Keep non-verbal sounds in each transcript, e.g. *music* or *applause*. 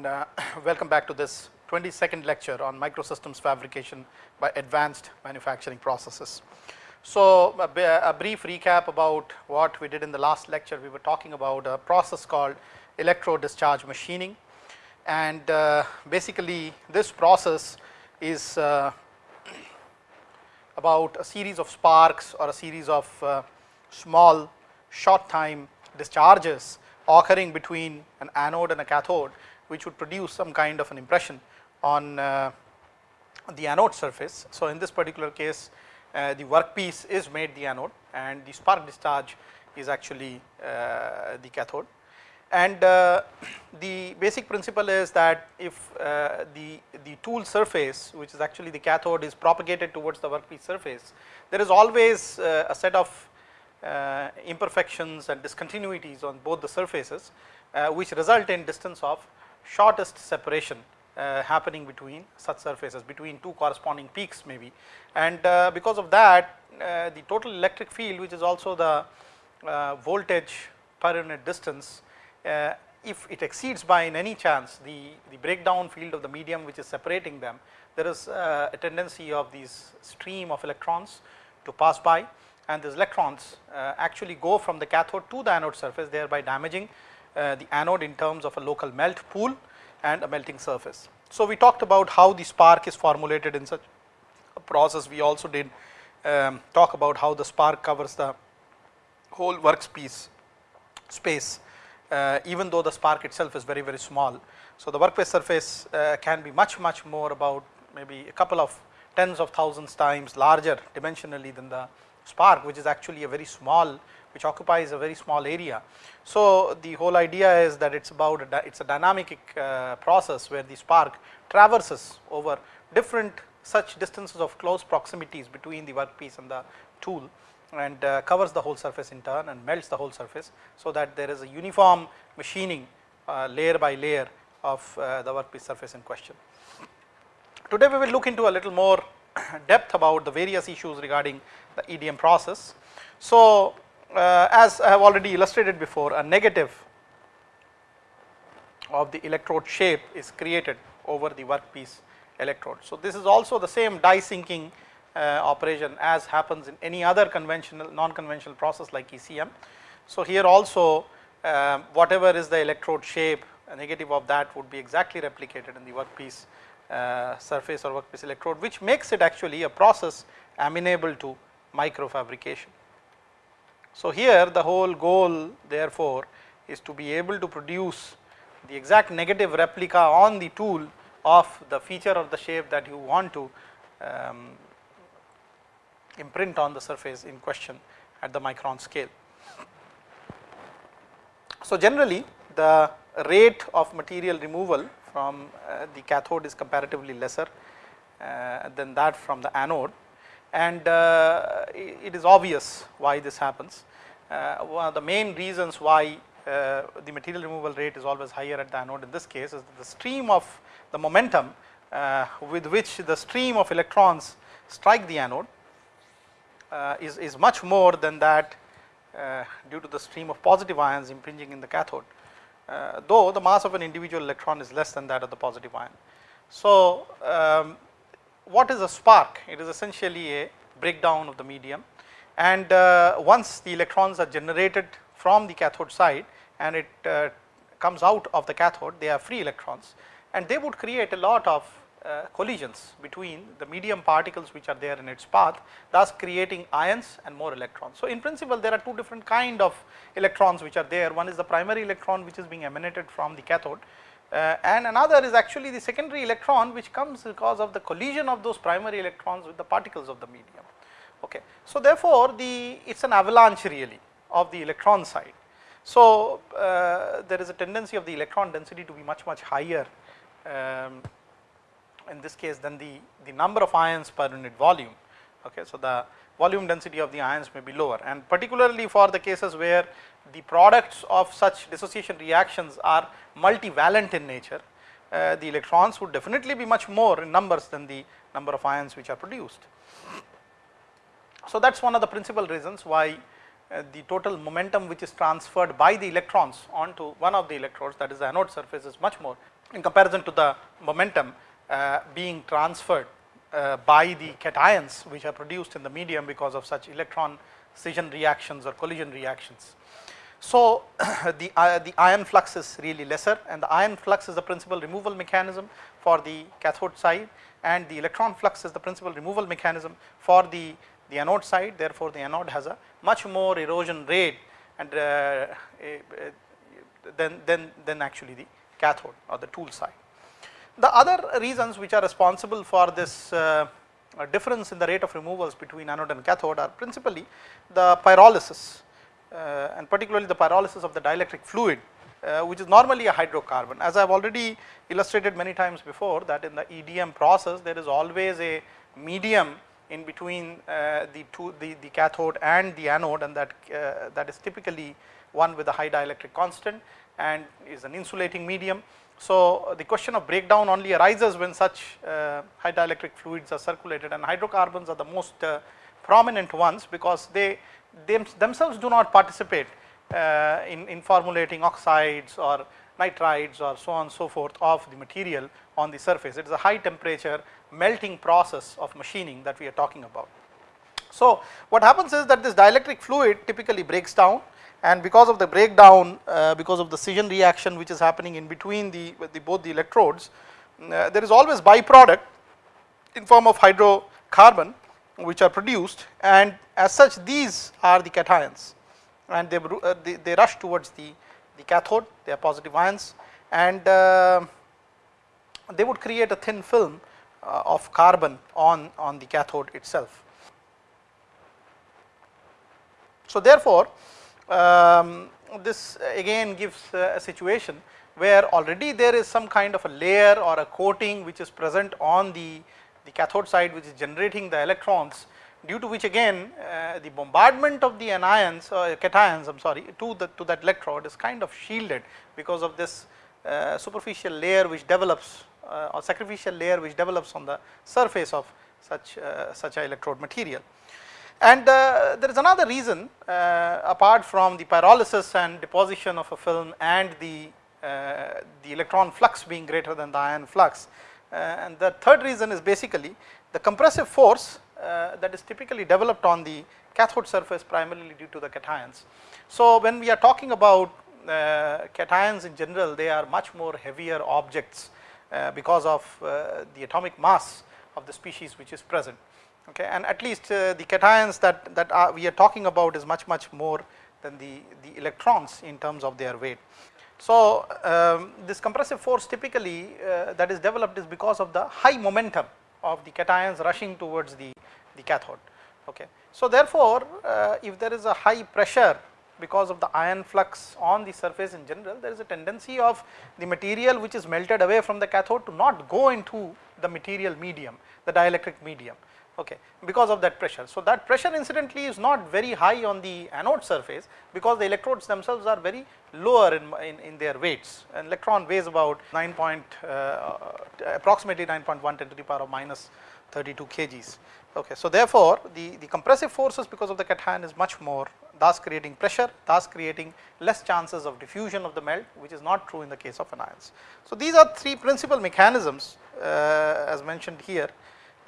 and uh, *clears throat* welcome back to this 22nd lecture on microsystems fabrication by advanced manufacturing processes. So, a, a, brief recap about what we did in the last lecture. We were talking about a process called electro discharge machining and uh, basically this process is uh, *clears throat* about a series of sparks or a series of uh, small short time discharges occurring between an anode and a cathode which would produce some kind of an impression on uh, the anode surface. So, in this particular case uh, the workpiece is made the anode and the spark discharge is actually uh, the cathode. And uh, the basic principle is that if uh, the, the tool surface which is actually the cathode is propagated towards the workpiece surface, there is always uh, a set of imperfections and discontinuities on both the surfaces which result in distance of shortest separation uh, happening between such surfaces between two corresponding peaks maybe. And uh, because of that uh, the total electric field which is also the uh, voltage per unit distance uh, if it exceeds by in any chance the, the breakdown field of the medium which is separating them there is uh, a tendency of these stream of electrons to pass by. And these electrons actually go from the cathode to the anode surface thereby damaging the anode in terms of a local melt pool and a melting surface. So, we talked about how the spark is formulated in such a process. We also did um, talk about how the spark covers the whole workpiece space uh, even though the spark itself is very very small. So, the workpiece surface uh, can be much much more about maybe a couple of tens of thousands times larger dimensionally than the spark which is actually a very small which occupies a very small area. So, the whole idea is that it is about it is a dynamic uh, process where the spark traverses over different such distances of close proximities between the workpiece and the tool and uh, covers the whole surface in turn and melts the whole surface. So, that there is a uniform machining uh, layer by layer of uh, the workpiece surface in question. Today we will look into a little more *coughs* depth about the various issues regarding the EDM process. So, uh, as I have already illustrated before a negative of the electrode shape is created over the workpiece electrode. So, this is also the same die sinking uh, operation as happens in any other conventional non-conventional process like ECM. So, here also uh, whatever is the electrode shape a negative of that would be exactly replicated in the workpiece uh, surface or workpiece electrode which makes it actually a process amenable to microfabrication. So, here the whole goal therefore is to be able to produce the exact negative replica on the tool of the feature of the shape that you want to um, imprint on the surface in question at the micron scale. So, generally the rate of material removal from uh, the cathode is comparatively lesser uh, than that from the anode and uh, it is obvious why this happens. Uh, one of the main reasons why uh, the material removal rate is always higher at the anode in this case is the stream of the momentum with which the stream of electrons strike the anode is, is much more than that due to the stream of positive ions impinging in the cathode. Uh, though the mass of an individual electron is less than that of the positive ion. So, um, what is a spark? It is essentially a breakdown of the medium and uh, once the electrons are generated from the cathode side and it uh, comes out of the cathode they are free electrons and they would create a lot of uh, collisions between the medium particles which are there in its path thus creating ions and more electrons. So, in principle there are two different kind of electrons which are there one is the primary electron which is being emanated from the cathode uh, and another is actually the secondary electron which comes because of the collision of those primary electrons with the particles of the medium. Okay. So, therefore, the it is an avalanche really of the electron side. So, uh, there is a tendency of the electron density to be much much higher um, in this case than the, the number of ions per unit volume. Okay. So, the volume density of the ions may be lower and particularly for the cases where the products of such dissociation reactions are multivalent in nature, uh, the electrons would definitely be much more in numbers than the number of ions which are produced. So, that is one of the principal reasons why uh, the total momentum which is transferred by the electrons onto one of the electrodes that is the anode surface is much more in comparison to the momentum uh, being transferred uh, by the cations which are produced in the medium because of such electron scission reactions or collision reactions. So, *coughs* the, uh, the ion flux is really lesser and the ion flux is the principal removal mechanism for the cathode side and the electron flux is the principal removal mechanism for the, the anode side. Therefore, the anode has a much more erosion rate and uh, than, than, than actually the cathode or the tool side. The other reasons which are responsible for this uh, difference in the rate of removals between anode and cathode are principally the pyrolysis uh, and particularly the pyrolysis of the dielectric fluid uh, which is normally a hydrocarbon. As I have already illustrated many times before that in the EDM process there is always a medium in between uh, the two the, the cathode and the anode and that uh, that is typically one with a high dielectric constant and is an insulating medium. So, the question of breakdown only arises when such uh, high dielectric fluids are circulated and hydrocarbons are the most uh, prominent ones because they them, themselves do not participate uh, in, in formulating oxides or nitrides or so on and so forth of the material on the surface. It is a high temperature melting process of machining that we are talking about. So, what happens is that this dielectric fluid typically breaks down and because of the breakdown uh, because of the scission reaction which is happening in between the, the both the electrodes uh, there is always byproduct in form of hydrocarbon which are produced and as such these are the cations and they, uh, they, they, rush towards the, the cathode they are positive ions and uh, they would create a thin film uh, of carbon on, on the cathode itself. So therefore, um, this again gives uh, a situation where already there is some kind of a layer or a coating which is present on the the cathode side which is generating the electrons due to which again uh, the bombardment of the anions or uh, cations I am sorry to the to that electrode is kind of shielded because of this uh, superficial layer which develops uh, or sacrificial layer which develops on the surface of such uh, such a electrode material. And uh, there is another reason apart from the pyrolysis and deposition of a film and the the electron flux being greater than the ion flux uh, and the third reason is basically the compressive force uh, that is typically developed on the cathode surface primarily due to the cations. So, when we are talking about uh, cations in general they are much more heavier objects because of the atomic mass of the species which is present okay and at least the cations that that are we are talking about is much much more than the the electrons in terms of their weight so, um, this compressive force typically uh, that is developed is because of the high momentum of the cations rushing towards the, the cathode. Okay. So, therefore, uh, if there is a high pressure because of the ion flux on the surface in general, there is a tendency of the material which is melted away from the cathode to not go into the material medium, the dielectric medium okay, because of that pressure. So, that pressure incidentally is not very high on the anode surface because the electrodes themselves are very lower in, in, in their weights. An electron weighs about 9 point, uh, approximately 9.1 10 to the power of minus 32 kgs. Okay. So, therefore, the, the compressive forces because of the cation is much more thus creating pressure, thus creating less chances of diffusion of the melt which is not true in the case of anions. So, these are three principal mechanisms uh, as mentioned here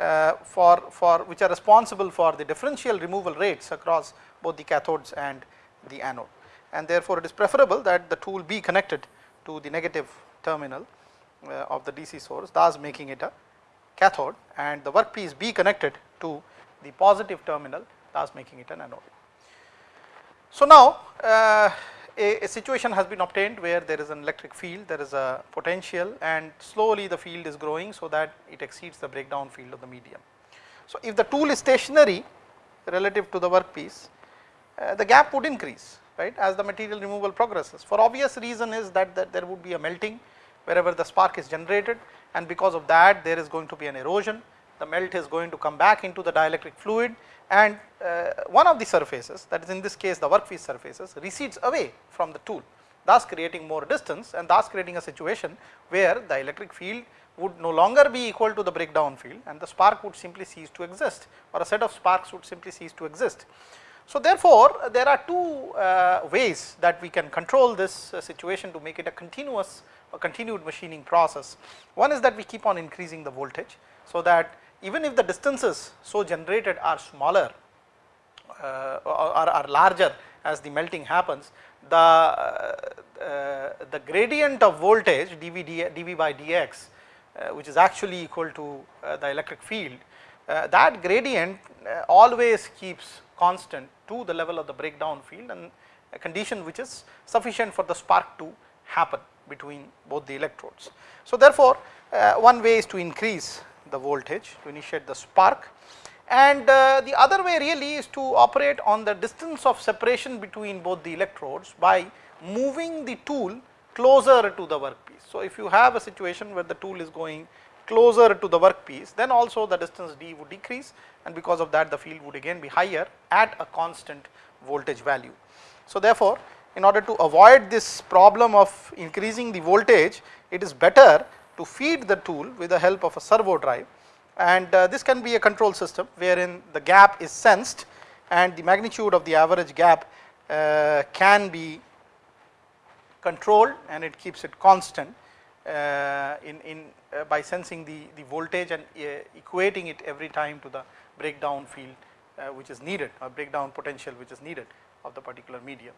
uh, for, for which are responsible for the differential removal rates across both the cathodes and the anode. And therefore, it is preferable that the tool be connected to the negative terminal uh, of the DC source thus making it a cathode and the workpiece be connected to the positive terminal thus making it an anode. So, now uh, a, a, situation has been obtained where there is an electric field, there is a potential and slowly the field is growing so that it exceeds the breakdown field of the medium. So, if the tool is stationary relative to the workpiece, uh, the gap would increase right as the material removal progresses. For obvious reason is that, that there would be a melting wherever the spark is generated and because of that there is going to be an erosion, the melt is going to come back into the dielectric fluid and uh, one of the surfaces that is in this case the workpiece surfaces recedes away from the tool thus creating more distance and thus creating a situation where the electric field would no longer be equal to the breakdown field and the spark would simply cease to exist or a set of sparks would simply cease to exist. So, therefore, there are two uh, ways that we can control this uh, situation to make it a continuous a continued machining process. One is that we keep on increasing the voltage, so that even if the distances so generated are smaller uh, or are larger as the melting happens, the, uh, the gradient of voltage dV, dV by dx uh, which is actually equal to uh, the electric field, uh, that gradient always keeps constant to the level of the breakdown field and a condition which is sufficient for the spark to happen between both the electrodes. So, therefore, one way is to increase the voltage to initiate the spark and uh, the other way really is to operate on the distance of separation between both the electrodes by moving the tool closer to the workpiece. So, if you have a situation where the tool is going closer to the workpiece then also the distance d would decrease and because of that the field would again be higher at a constant voltage value. So, therefore, in order to avoid this problem of increasing the voltage it is better to feed the tool with the help of a servo drive and uh, this can be a control system wherein the gap is sensed and the magnitude of the average gap uh, can be controlled and it keeps it constant uh, in, in uh, by sensing the, the voltage and uh, equating it every time to the breakdown field uh, which is needed or breakdown potential which is needed of the particular medium.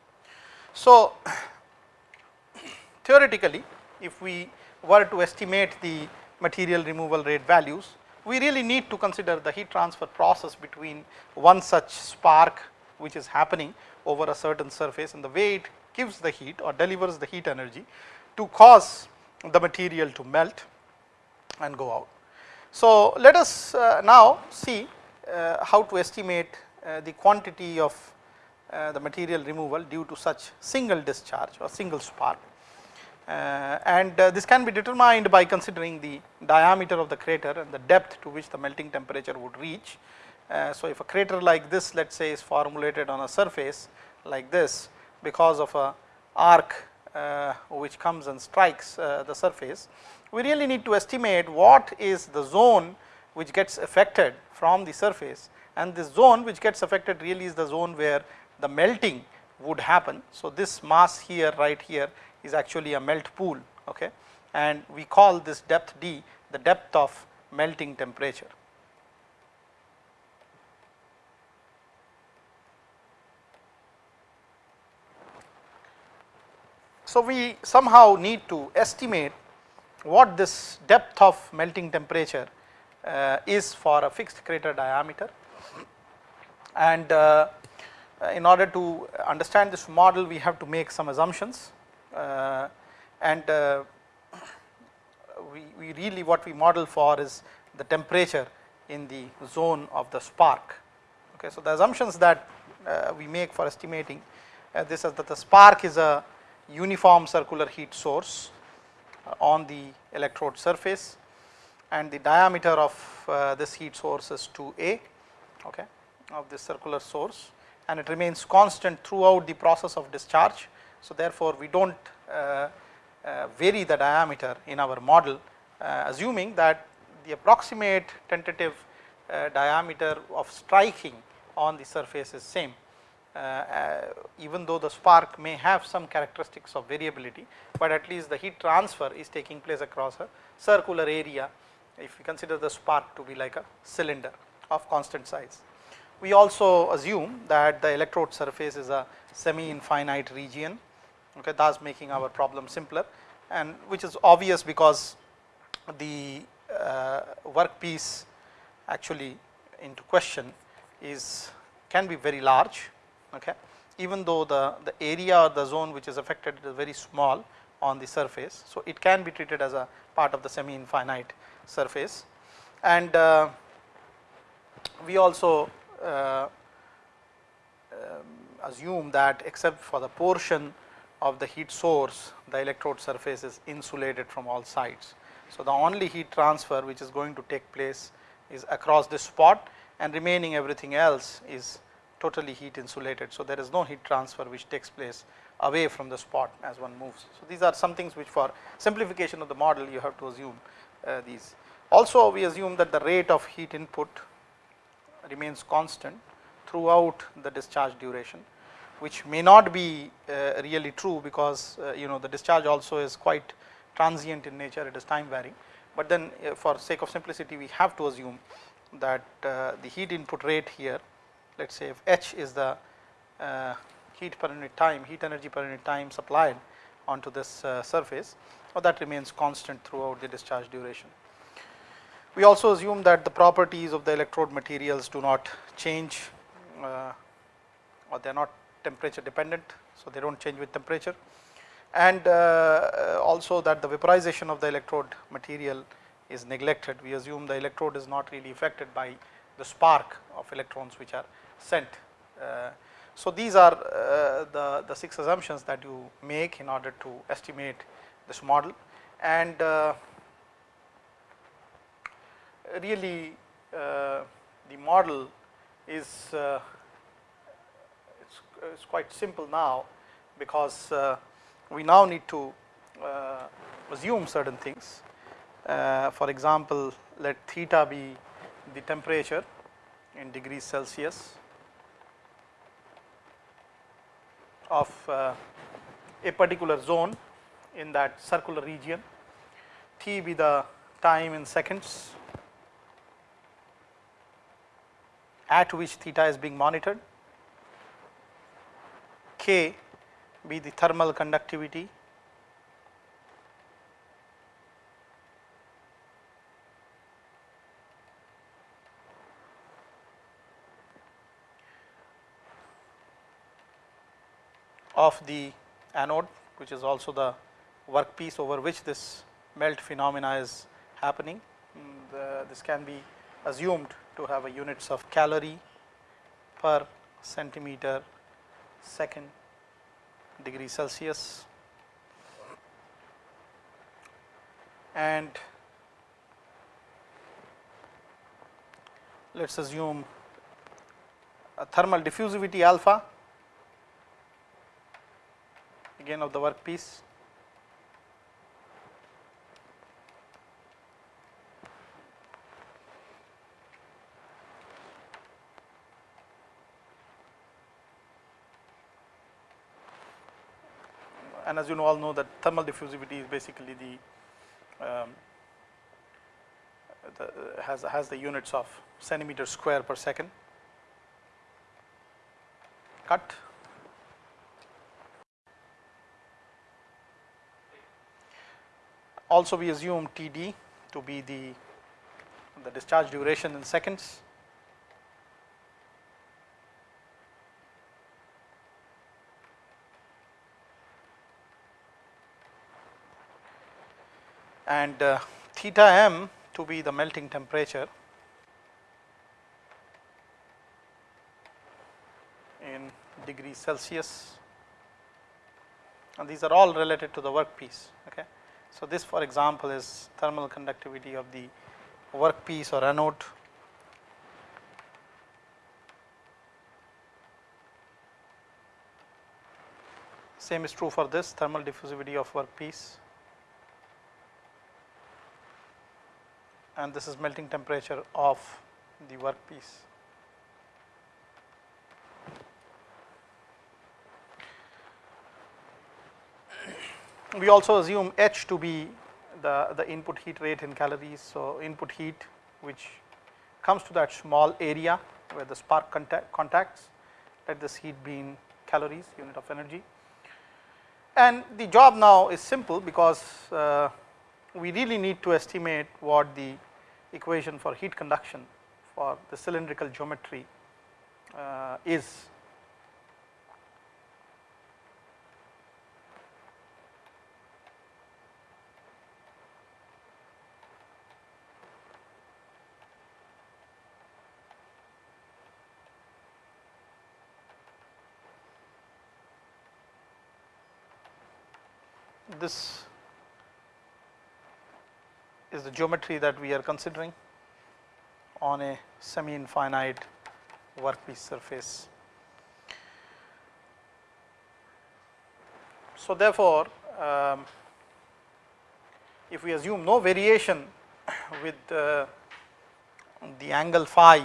So, *coughs* theoretically if we were to estimate the material removal rate values we really need to consider the heat transfer process between one such spark which is happening over a certain surface and the way it gives the heat or delivers the heat energy to cause the material to melt and go out. So, let us uh, now see uh, how to estimate uh, the quantity of uh, the material removal due to such single discharge or single spark. Uh, and uh, this can be determined by considering the diameter of the crater and the depth to which the melting temperature would reach. Uh, so, if a crater like this let us say is formulated on a surface like this because of a arc which comes and strikes the surface, we really need to estimate what is the zone which gets affected from the surface and this zone which gets affected really is the zone where the melting would happen. So, this mass here right here is actually a melt pool okay? And we call this depth d the depth of melting temperature. So, we somehow need to estimate what this depth of melting temperature uh, is for a fixed crater diameter. And uh, in order to understand this model we have to make some assumptions and uh, we, we really what we model for is the temperature in the zone of the spark. Okay, so, the assumptions that uh, we make for estimating this is that the spark is a uniform circular heat source on the electrode surface and the diameter of uh, this heat source is 2a okay, of this circular source and it remains constant throughout the process of discharge so, therefore, we do not uh, uh, vary the diameter in our model uh, assuming that the approximate tentative diameter of striking on the surface is same even though the spark may have some characteristics of variability, but at least the heat transfer is taking place across a circular area if we consider the spark to be like a cylinder of constant size. We also assume that the electrode surface is a semi infinite region okay, thus making our problem simpler and which is obvious because the uh, workpiece actually into question is can be very large okay? Even though the the area or the zone which is affected is very small on the surface so it can be treated as a part of the semi infinite surface. And uh, we also uh, um, assume that except for the portion of the heat source, the electrode surface is insulated from all sides. So, the only heat transfer which is going to take place is across this spot and remaining everything else is totally heat insulated. So, there is no heat transfer which takes place away from the spot as one moves. So, these are some things which for simplification of the model you have to assume uh, these. Also we assume that the rate of heat input remains constant throughout the discharge duration which may not be uh, really true because uh, you know the discharge also is quite transient in nature it is time varying but then uh, for sake of simplicity we have to assume that uh, the heat input rate here let us say if h is the uh, heat per unit time heat energy per unit time supplied onto this surface or that remains constant throughout the discharge duration. We also assume that the properties of the electrode materials do not change uh, or they are not temperature dependent. So, they do not change with temperature and uh, also that the vaporization of the electrode material is neglected. We assume the electrode is not really affected by the spark of electrons which are sent. Uh, so, these are uh, the, the 6 assumptions that you make in order to estimate this model and uh, really uh, the model is it's, quite simple now because uh, we now need to uh, assume certain things. Uh, for example, let theta be the temperature in degrees Celsius of a particular zone in that circular region, t be the time in seconds at which theta is being monitored, k be the thermal conductivity of the anode which is also the workpiece over which this melt phenomena is happening. Mm, the, this can be assumed to have a units of calorie per centimeter second degree Celsius. And let us assume a thermal diffusivity alpha again of the workpiece and as you all know that thermal diffusivity is basically the, um, the has has the units of centimeter square per second. Cut. Also we assume Td to be the the discharge duration in seconds and uh, theta m to be the melting temperature in degrees Celsius and these are all related to the workpiece. Okay. So, this for example is thermal conductivity of the workpiece or anode same is true for this thermal diffusivity of workpiece and this is melting temperature of the workpiece. We also assume H to be the, the input heat rate in calories. So, input heat which comes to that small area where the spark contact, contacts let this heat be in calories unit of energy. And the job now is simple because uh, we really need to estimate what the equation for heat conduction for the cylindrical geometry uh, is. This is the geometry that we are considering on a semi infinite workpiece surface. So, therefore, um, if we assume no variation *coughs* with uh, the angle phi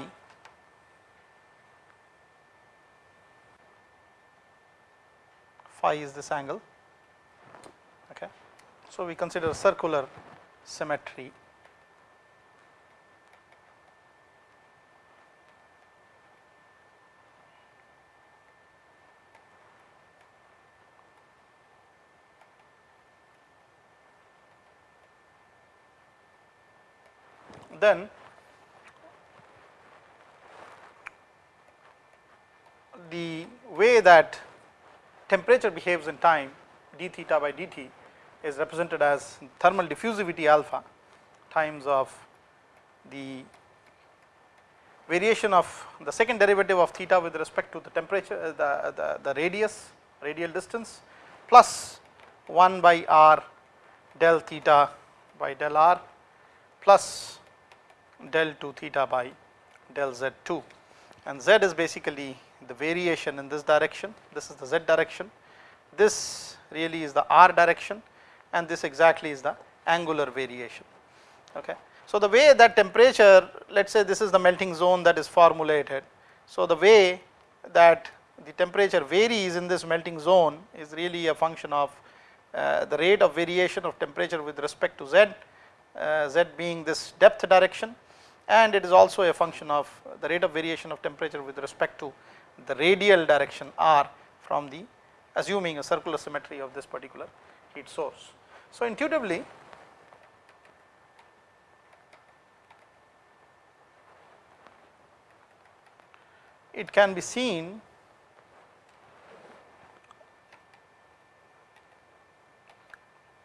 phi is this angle okay so we consider circular symmetry then the way that temperature behaves in time d theta by dt is represented as thermal diffusivity alpha times of the variation of the second derivative of theta with respect to the temperature uh, the, the, the radius radial distance plus 1 by r del theta by del r plus del 2 theta by del z2 and z is basically the variation in this direction. This is the z direction. This really is the r direction and this exactly is the angular variation. Okay. So the way that temperature let's say this is the melting zone that is formulated. So the way that the temperature varies in this melting zone is really a function of uh, the rate of variation of temperature with respect to z uh, z being this depth direction. And it is also a function of the rate of variation of temperature with respect to the radial direction r from the assuming a circular symmetry of this particular heat source. So, intuitively it can be seen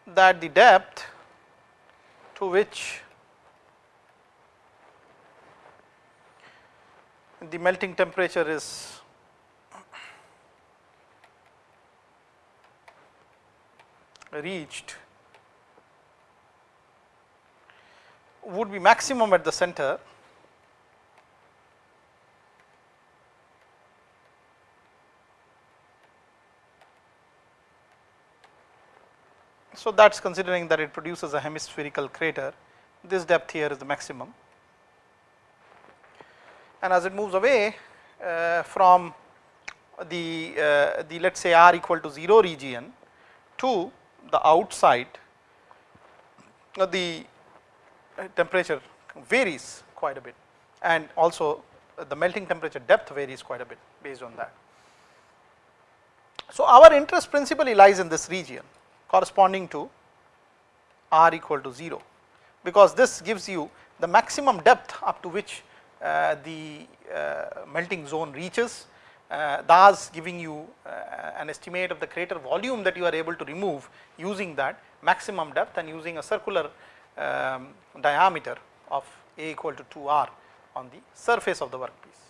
that the depth to which the melting temperature is reached would be maximum at the center. So, that is considering that it produces a hemispherical crater. This depth here is the maximum. And as it moves away uh, from the uh, the let us say r equal to 0 region to the outside uh, the temperature varies quite a bit and also the melting temperature depth varies quite a bit based on that. So, our interest principally lies in this region corresponding to r equal to 0 because this gives you the maximum depth up to which uh, the uh, melting zone reaches uh, thus giving you an estimate of the crater volume that you are able to remove using that maximum depth and using a circular um, diameter of a equal to 2r on the surface of the workpiece.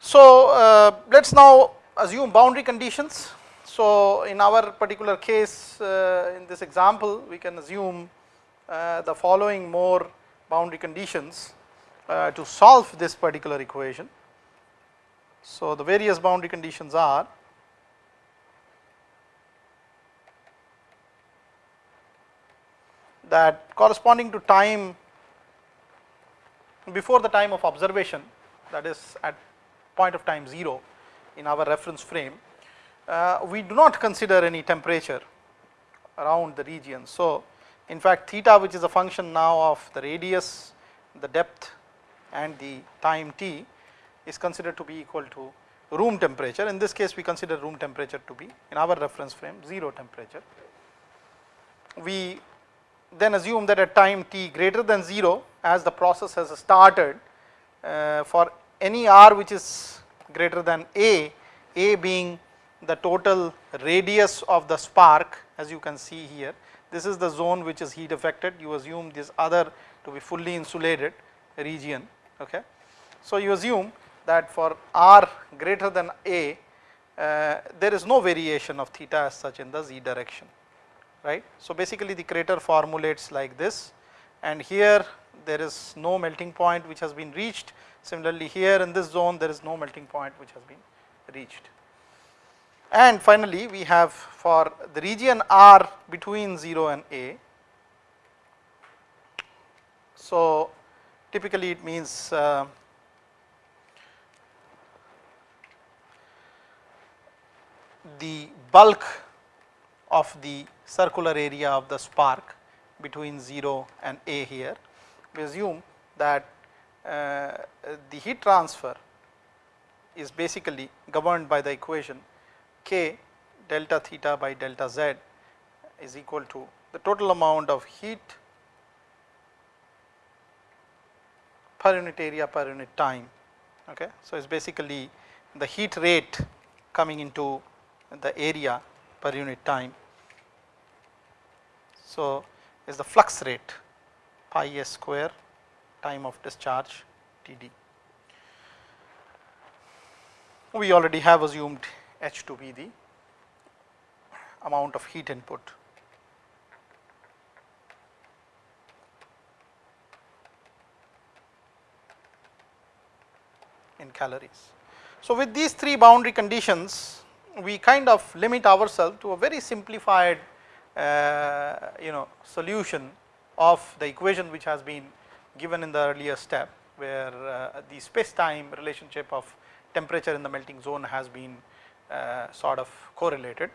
So, uh, let us now assume boundary conditions. So, in our particular case uh, in this example we can assume uh, the following more boundary conditions uh, to solve this particular equation. So, the various boundary conditions are that corresponding to time before the time of observation that is at point of time 0 in our reference frame, uh, we do not consider any temperature around the region. So, in fact, theta which is a function now of the radius, the depth and the time t is considered to be equal to room temperature. In this case we consider room temperature to be in our reference frame 0 temperature. We then assume that at time t greater than 0 as the process has started uh, for any r which is greater than a, a being the total radius of the spark as you can see here this is the zone which is heat affected. You assume this other to be fully insulated region. Okay. So, you assume that for r greater than a, uh, there is no variation of theta as such in the z direction, right. So, basically the crater formulates like this and here there is no melting point which has been reached. Similarly, here in this zone there is no melting point which has been reached. And finally, we have for the region R between 0 and A. So, typically it means uh, the bulk of the circular area of the spark between 0 and A here. We assume that uh, the heat transfer is basically governed by the equation k delta theta by delta z is equal to the total amount of heat per unit area per unit time. Okay. So, it is basically the heat rate coming into the area per unit time. So, is the flux rate pi s square time of discharge T d. We already have assumed H to be the amount of heat input. in calories. So, with these three boundary conditions we kind of limit ourselves to a very simplified you know solution of the equation which has been given in the earlier step where uh, the space time relationship of temperature in the melting zone has been uh, sort of correlated.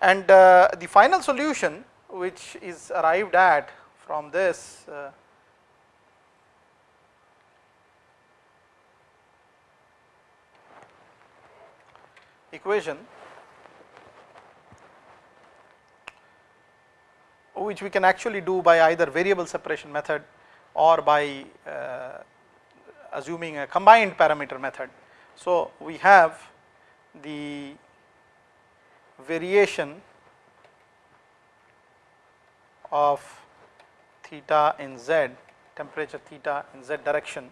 And uh, the final solution which is arrived at from this uh, equation which we can actually do by either variable separation method or by uh, assuming a combined parameter method. So, we have the variation of theta in z temperature theta in z direction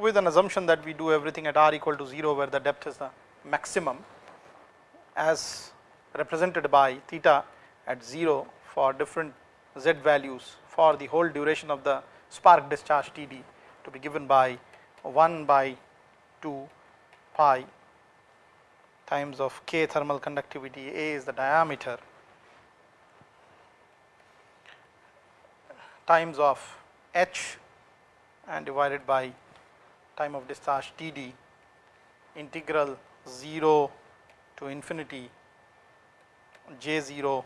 with an assumption that we do everything at r equal to 0 where the depth is the maximum as represented by theta at 0 for different z values for the whole duration of the spark discharge Td to be given by 1 by 2 pi times of k thermal conductivity A is the diameter times of h and divided by time of discharge Td integral 0 to infinity j0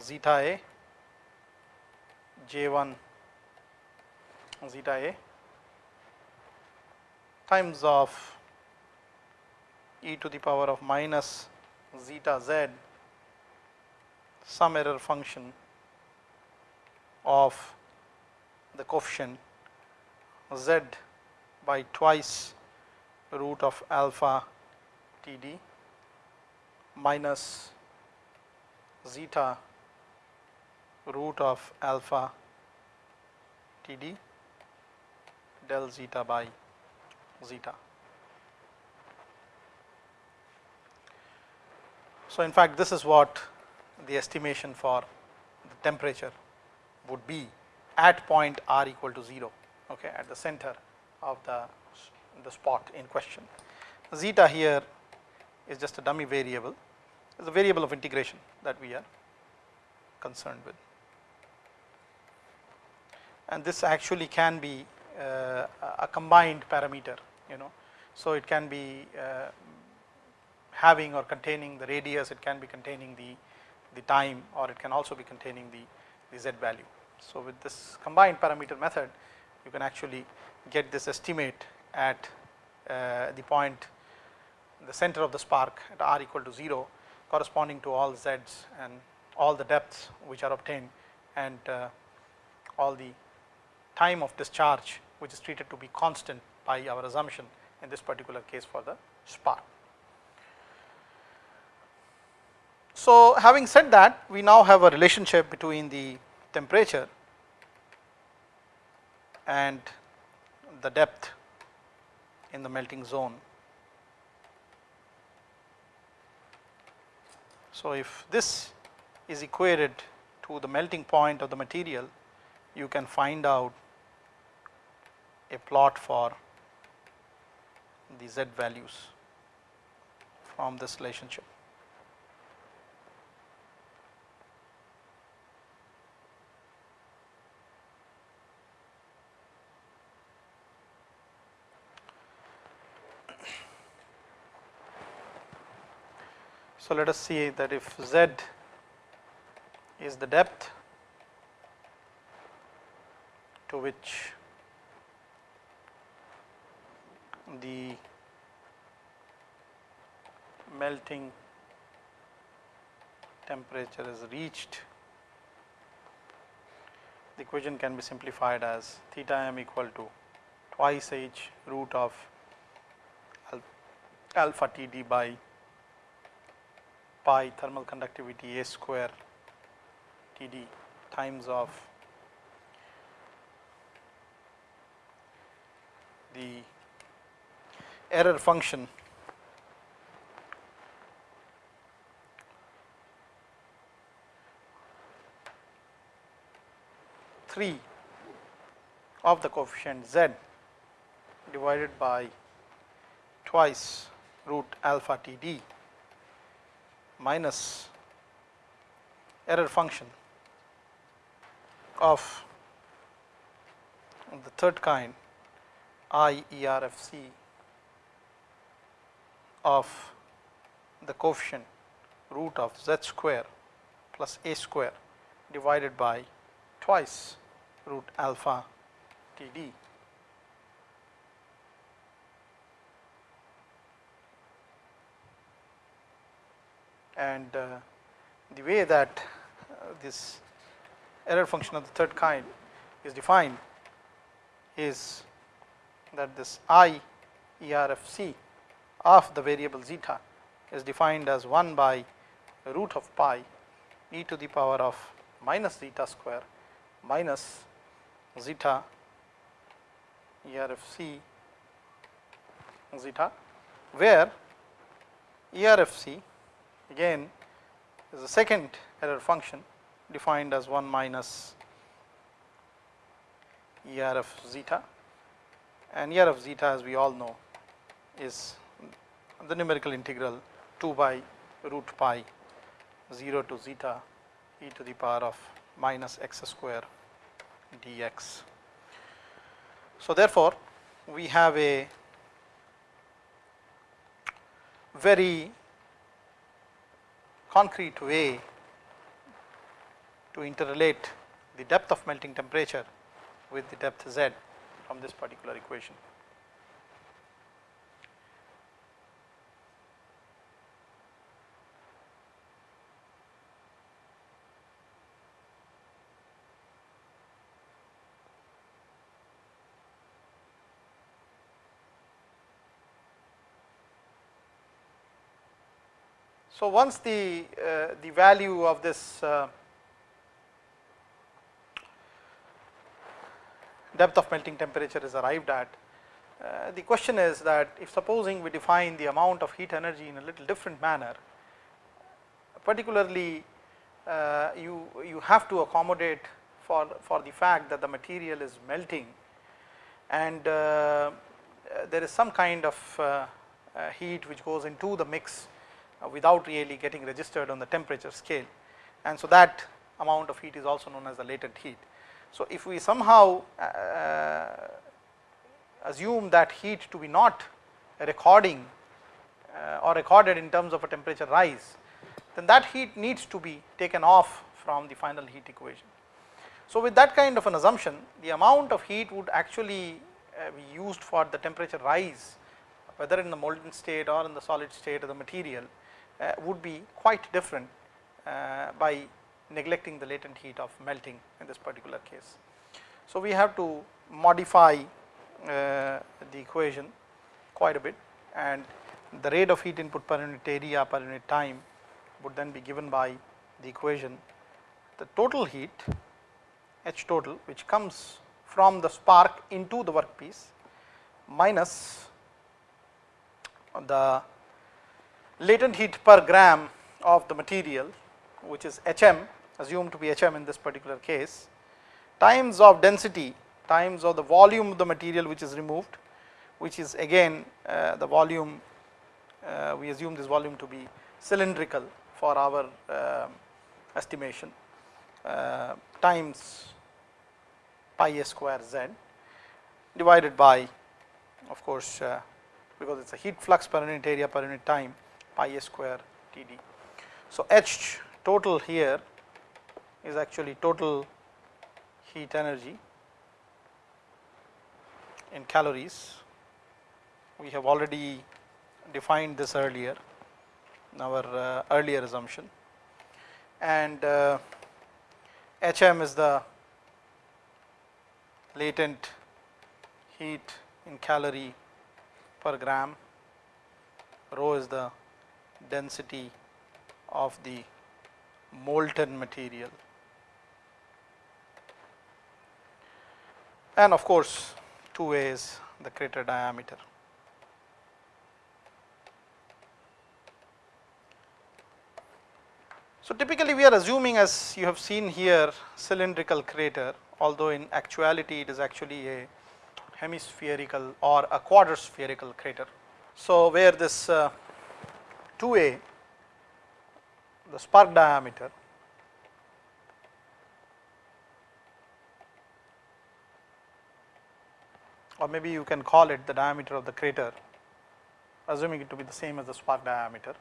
zeta a j1 zeta a times of e to the power of minus zeta z some error function of the coefficient z by twice root of alpha T d minus zeta root of alpha T d del zeta by zeta. So, in fact, this is what the estimation for the temperature would be at point r equal to 0 okay, at the center of the, the spot in question. Zeta here is just a dummy variable, it is a variable of integration that we are concerned with. And this actually can be uh, a combined parameter, you know. So, it can be uh, having or containing the radius, it can be containing the, the time or it can also be containing the, the z value. So, with this combined parameter method, you can actually get this estimate at uh, the point the center of the spark at r equal to 0 corresponding to all z's and all the depths which are obtained and uh, all the time of discharge which is treated to be constant by our assumption in this particular case for the spark. So, having said that we now have a relationship between the temperature and the depth in the melting zone. So, if this is equated to the melting point of the material, you can find out a plot for the z values from this relationship. So, let us see that if z is the depth to which the melting temperature is reached, the equation can be simplified as theta m equal to twice h root of alpha T d by pi thermal conductivity A square T d times of the error function three of the coefficient z divided by twice root alpha T d minus error function of the third kind I ERFC of the coefficient root of z square plus a square divided by twice root alpha T d and uh, the way that uh, this error function of the third kind is defined is that this i ERFC of the variable zeta is defined as 1 by root of pi e to the power of minus zeta square minus zeta ERFC zeta where ERFC again is the second error function defined as 1 minus ER of zeta and ER of zeta as we all know is the numerical integral 2 by root pi 0 to zeta e to the power of minus x square dx. So, therefore, we have a very concrete way to interrelate the depth of melting temperature with the depth z from this particular equation. So, once the, uh, the value of this uh, depth of melting temperature is arrived at, uh, the question is that if supposing we define the amount of heat energy in a little different manner, particularly uh, you, you have to accommodate for, for the fact that the material is melting and uh, there is some kind of uh, heat which goes into the mix without really getting registered on the temperature scale and so that amount of heat is also known as the latent heat. So, if we somehow uh, assume that heat to be not recording uh, or recorded in terms of a temperature rise, then that heat needs to be taken off from the final heat equation. So, with that kind of an assumption the amount of heat would actually uh, be used for the temperature rise whether in the molten state or in the solid state of the material uh, would be quite different uh, by neglecting the latent heat of melting in this particular case. So, we have to modify uh, the equation quite a bit and the rate of heat input per unit area per unit time would then be given by the equation the total heat H total which comes from the spark into the workpiece minus the latent heat per gram of the material which is Hm assumed to be Hm in this particular case times of density times of the volume of the material which is removed which is again uh, the volume uh, we assume this volume to be cylindrical for our uh, estimation uh, times pi a square z divided by of course uh, because it is a heat flux per unit area per unit time pi a square T d. So, H total here is actually total heat energy in calories. We have already defined this earlier in our uh, earlier assumption and uh, HM is the latent heat in calorie per gram, rho is the density of the molten material and of course 2a is the crater diameter. So, typically we are assuming as you have seen here cylindrical crater although in actuality it is actually a hemispherical or a quarter spherical crater. So, where this uh, 2a the spark diameter or maybe you can call it the diameter of the crater assuming it to be the same as the spark diameter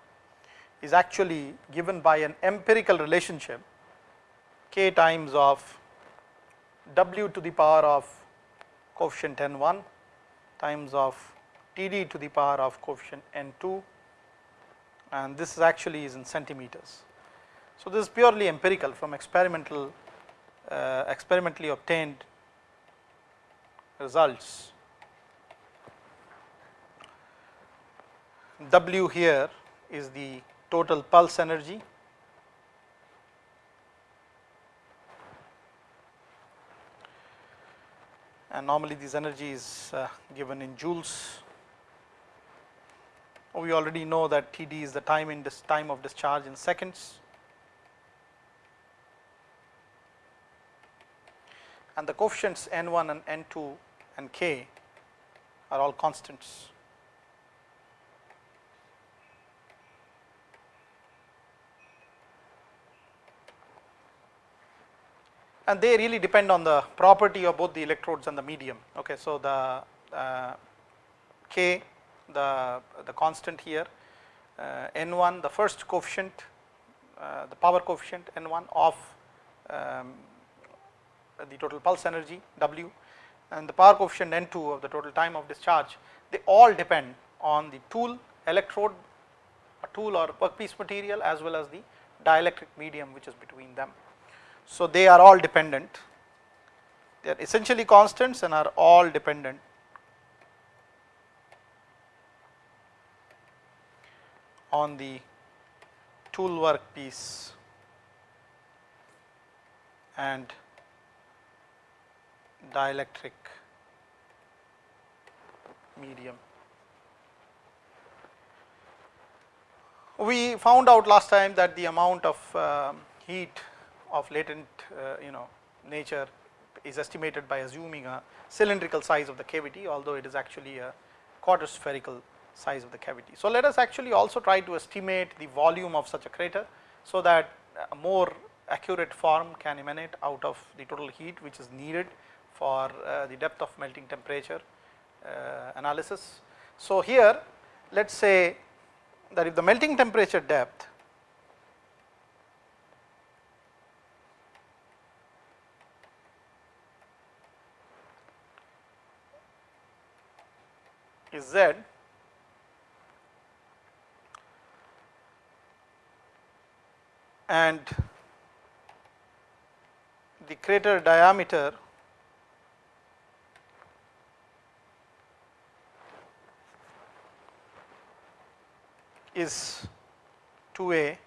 is actually given by an empirical relationship k times of w to the power of coefficient n1 times of td to the power of coefficient n2 and this is actually is in centimeters. So, this is purely empirical from experimental uh, experimentally obtained results. W here is the total pulse energy and normally this energy is uh, given in joules. We already know that Td is the time in this time of discharge in seconds and the coefficients n1 and n2 and k are all constants. and they really depend on the property of both the electrodes and the medium. Okay, so the uh, k, the the constant here, uh, n1, the first coefficient, uh, the power coefficient n1 of um, the total pulse energy w, and the power coefficient n2 of the total time of discharge. They all depend on the tool, electrode, tool or workpiece material as well as the dielectric medium which is between them. So, they are all dependent, they are essentially constants and are all dependent on the tool work piece and dielectric medium. We found out last time that the amount of uh, heat of latent uh, you know nature is estimated by assuming a cylindrical size of the cavity although it is actually a quarter spherical size of the cavity. So, let us actually also try to estimate the volume of such a crater so that a more accurate form can emanate out of the total heat which is needed for uh, the depth of melting temperature uh, analysis. So, here let us say that if the melting temperature depth is z and the crater diameter is 2a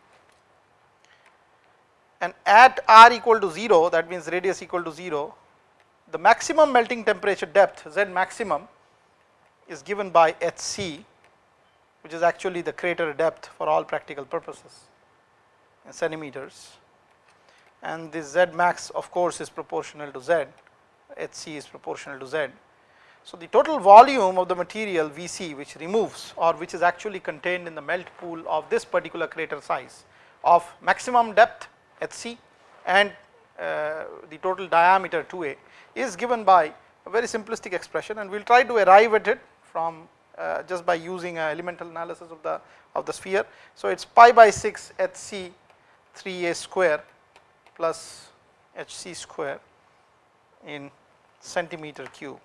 and at r equal to 0 that means radius equal to 0 the maximum melting temperature depth z maximum is given by hc which is actually the crater depth for all practical purposes centimeters and this z max of course is proportional to z hc is proportional to z. So, the total volume of the material Vc which removes or which is actually contained in the melt pool of this particular crater size of maximum depth hc and uh, the total diameter 2a is given by a very simplistic expression and we will try to arrive at it from uh, just by using a elemental analysis of the of the sphere. So, it is pi by 6 h c 3 a square plus h c square in centimeter cube.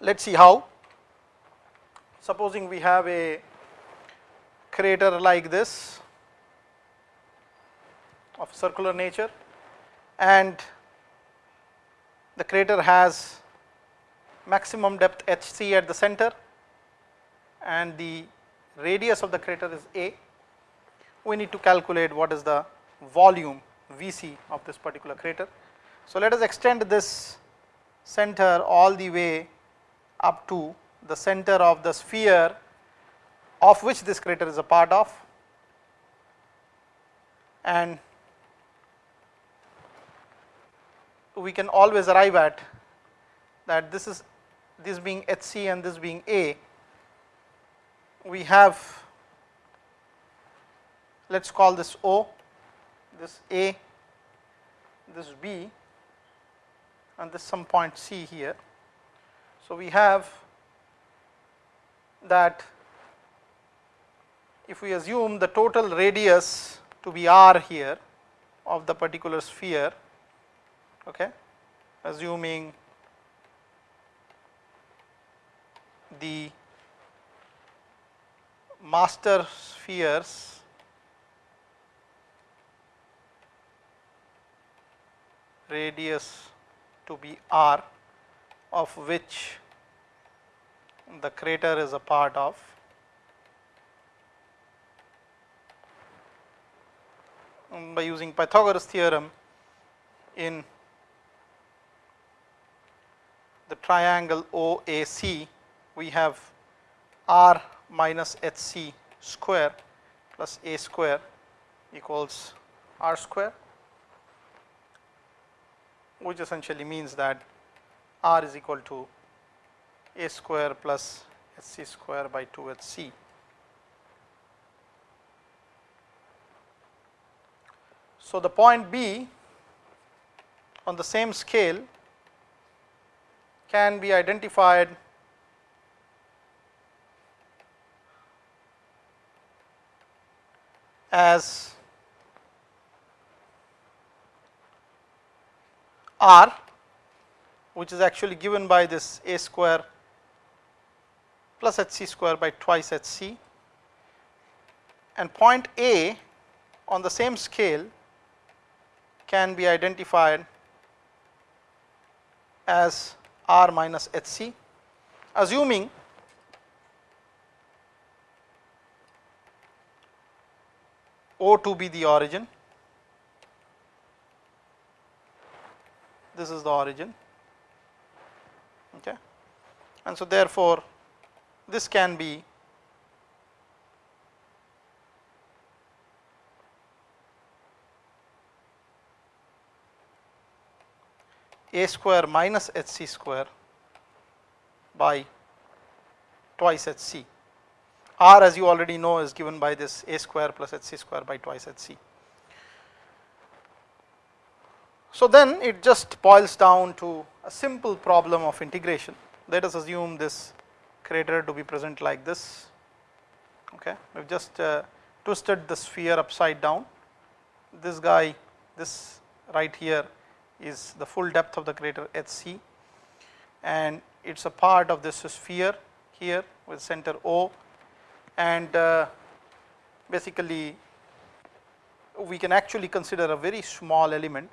Let us see how. Supposing we have a crater like this of circular nature and the crater has maximum depth hc at the center and the radius of the crater is a, we need to calculate what is the volume Vc of this particular crater. So, let us extend this center all the way up to the center of the sphere of which this crater is a part of and we can always arrive at that this is this being Hc and this being A we have let us call this O this A this B and this some point C here. So, we have that if we assume the total radius to be r here of the particular sphere, okay, assuming the master spheres radius to be r of which the crater is a part of. by using Pythagoras theorem in the triangle OAC, we have R minus HC square plus A square equals R square, which essentially means that R is equal to A square plus HC square by 2 HC. So, the point B on the same scale can be identified as R which is actually given by this a square plus hc square by twice hc and point A on the same scale can be identified as r minus hc assuming O to be the origin, this is the origin. Okay. And so therefore, this can be a square minus hc square by twice h c. R as you already know is given by this a square plus hc square by twice hc. So then it just boils down to a simple problem of integration. Let us assume this crater to be present like this. Okay, we've just uh, twisted the sphere upside down. This guy, this right here is the full depth of the crater HC and it's a part of this sphere here with center O. And uh, basically we can actually consider a very small element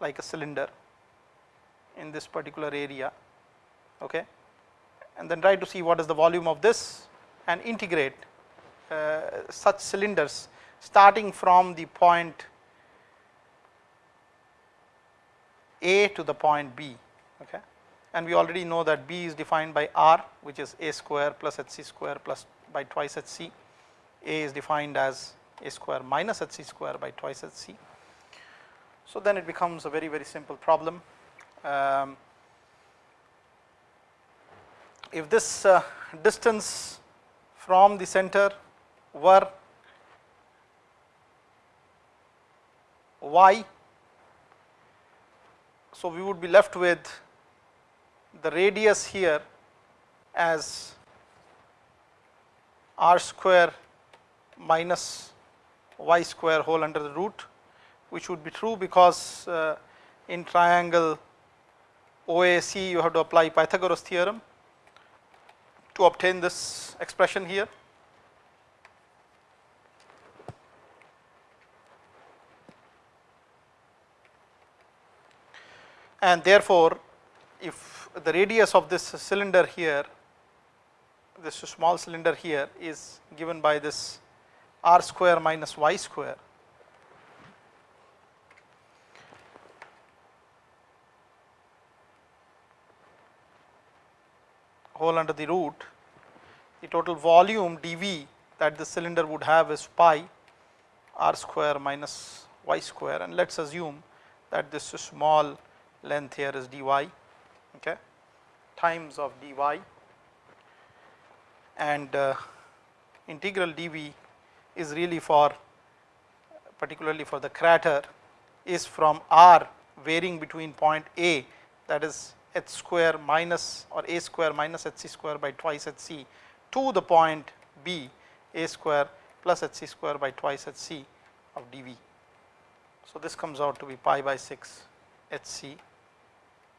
like a cylinder in this particular area okay? And then try to see what is the volume of this and integrate uh, such cylinders starting from the point A to the point B okay? And we already know that B is defined by R which is A square plus HC square plus by twice HC A is defined as A square minus HC square by twice HC so then it becomes a very very simple problem. Um, if this uh, distance from the center were y. So, we would be left with the radius here as r square minus y square whole under the root which would be true because uh, in triangle OAC you have to apply Pythagoras theorem to obtain this expression here. And therefore, if the radius of this cylinder here, this small cylinder here is given by this r square minus y square. Whole under the root, the total volume dV that the cylinder would have is pi r square minus y square. And let us assume that this small length here is dy okay, times of dy. And uh, integral dV is really for particularly for the crater is from r varying between point A that is h square minus or a square minus h c square by twice h c to the point B a square plus h c square by twice h c of dV. So, this comes out to be pi by 6 h c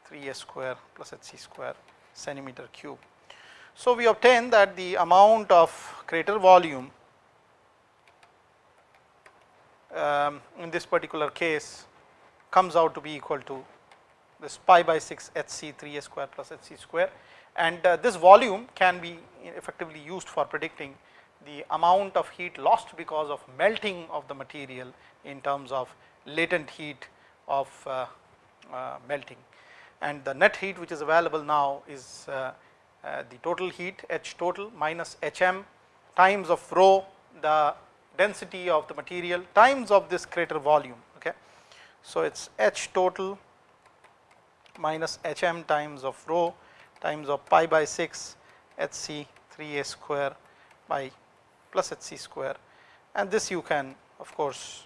3 a square plus h c square centimeter cube. So, we obtain that the amount of crater volume um, in this particular case comes out to be equal to this pi by 6 h c 3 a square plus h c square and uh, this volume can be effectively used for predicting the amount of heat lost because of melting of the material in terms of latent heat of uh, uh, melting and the net heat which is available now is uh, uh, the total heat H total minus Hm times of rho the density of the material times of this crater volume okay. So, it is H total minus Hm times of rho times of pi by 6 Hc 3a square by plus Hc square and this you can of course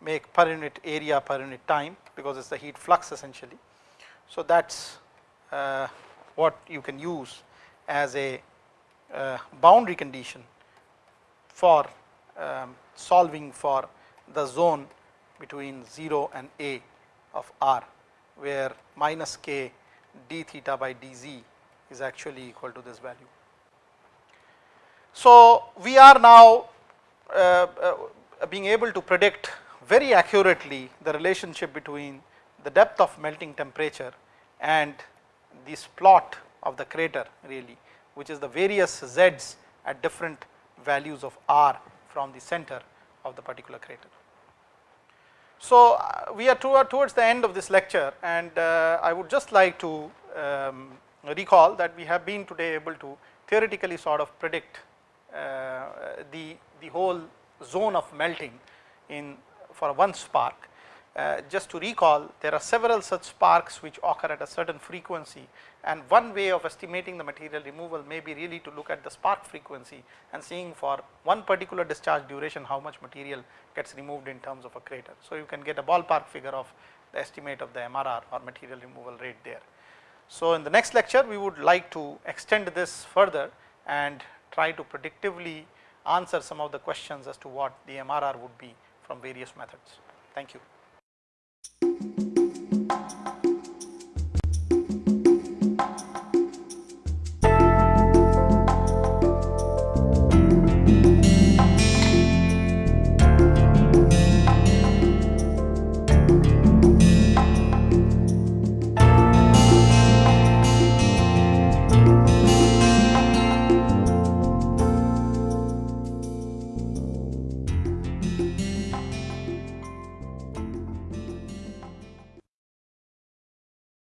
make per unit area per unit time because it is the heat flux essentially. So, that is uh, what you can use as a uh, boundary condition for um, solving for the zone between 0 and a of r where minus k d theta by dz is actually equal to this value. So, we are now uh, uh, being able to predict very accurately the relationship between the depth of melting temperature and this plot of the crater really which is the various z's at different values of r from the center of the particular crater. So, uh, we are towards the end of this lecture and uh, I would just like to um, recall that we have been today able to theoretically sort of predict uh, the, the whole zone of melting in for one spark uh, just to recall there are several such sparks which occur at a certain frequency and one way of estimating the material removal may be really to look at the spark frequency and seeing for one particular discharge duration how much material gets removed in terms of a crater. So, you can get a ballpark figure of the estimate of the MRR or material removal rate there. So, in the next lecture we would like to extend this further and try to predictively answer some of the questions as to what the MRR would be from various methods. Thank you.